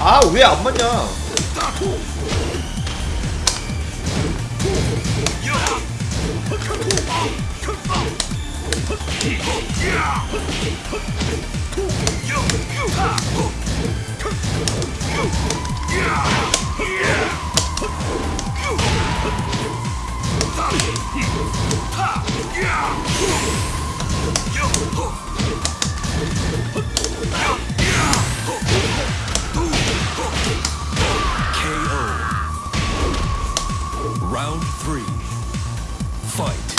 아 왜 안 맞냐 Round three. Fight.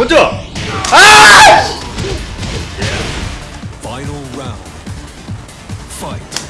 먼저! 아! Final round. Fight.